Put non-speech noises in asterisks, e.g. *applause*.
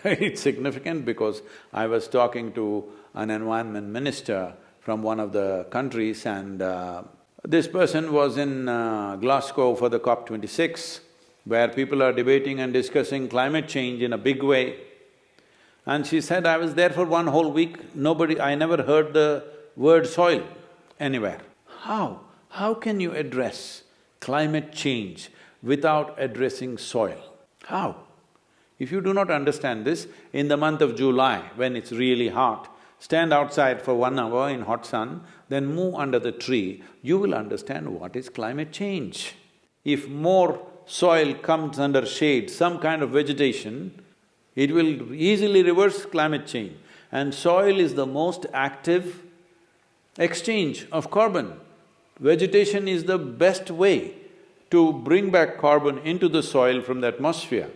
*laughs* it's significant because I was talking to an environment minister from one of the countries and uh, this person was in uh, Glasgow for the COP twenty-six, where people are debating and discussing climate change in a big way. And she said, I was there for one whole week, nobody… I never heard the word soil anywhere. How? How can you address climate change without addressing soil? How? If you do not understand this, in the month of July, when it's really hot, stand outside for one hour in hot sun, then move under the tree, you will understand what is climate change. If more soil comes under shade, some kind of vegetation, it will easily reverse climate change. And soil is the most active exchange of carbon. Vegetation is the best way to bring back carbon into the soil from the atmosphere.